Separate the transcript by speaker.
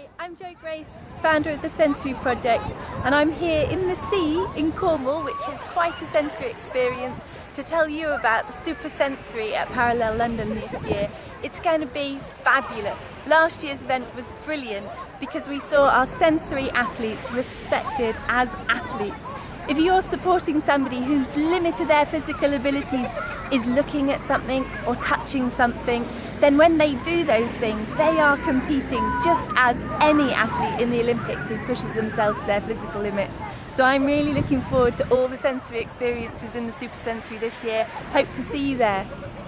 Speaker 1: Hi, I'm Jo Grace, founder of the Sensory Project and I'm here in the sea in Cornwall which is quite a sensory experience to tell you about the Super Sensory at Parallel London this year. It's going to be fabulous. Last year's event was brilliant because we saw our sensory athletes respected as athletes. If you're supporting somebody who's limited their physical abilities is looking at something or touching something, then when they do those things, they are competing just as any athlete in the Olympics who pushes themselves to their physical limits. So I'm really looking forward to all the sensory experiences in the Super Sensory this year. Hope to see you there.